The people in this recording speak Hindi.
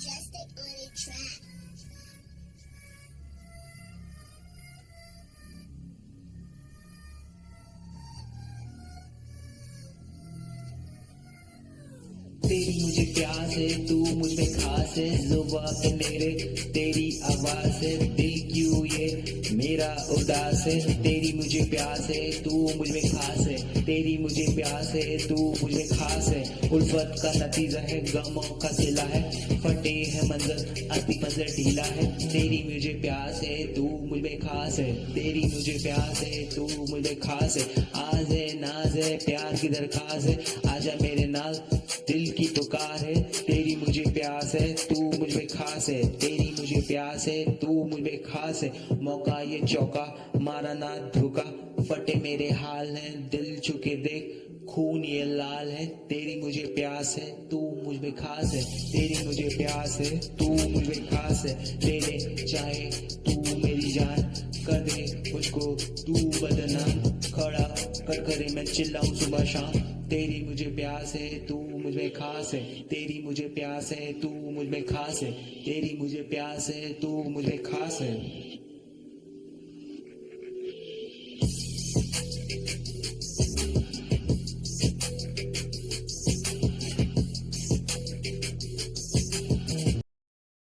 Majestic track. तेरी मुझे प्यास है, तू मुझे खास है जुबा पे मेरे, तेरी आवाज़ है दिल क्यों ये मेरा उदास है, तेरी मुझे प्यास है, तू मुझमें खास है। तेरी मुझे प्यास है, तू मुझमें खास है। उल्फत का नतीजा है, गमों का सिला है। फटे है मंजर, अति मंजर ढीला है। तेरी मुझे प्यास है, तू मुझमें खास है। तेरी मुझे प्यास है, तू मुझ खास है। आज है, नाज है, प्यार की दरखास्त है। आजा मेरे नाल दिल की पुकार है, तेरी मुझे प्यास है, तू मुझमें खास है, तेरी मुझे प्यास है, तू मुझमें खास है। मौका ये चौका, मारा ना धोखा, फटे मेरे हाल है, दिल चुके देख, खून ये लाल है, तेरी मुझे प्यास है, तू मुझमें खास है, तेरी मुझे प्यास है, तू मुझमें खास है। ले चाहे तू मेरी जान कर दे मुझको तू बदनाम खड़ा कर, करे मैं चिल्लाऊं सुबह शाम। तेरी मुझे प्यास है, तू मुझमें खास है। तेरी मुझे प्यास है, तू मुझमें खास है। तेरी मुझे प्यास है, तू मुझे खास है।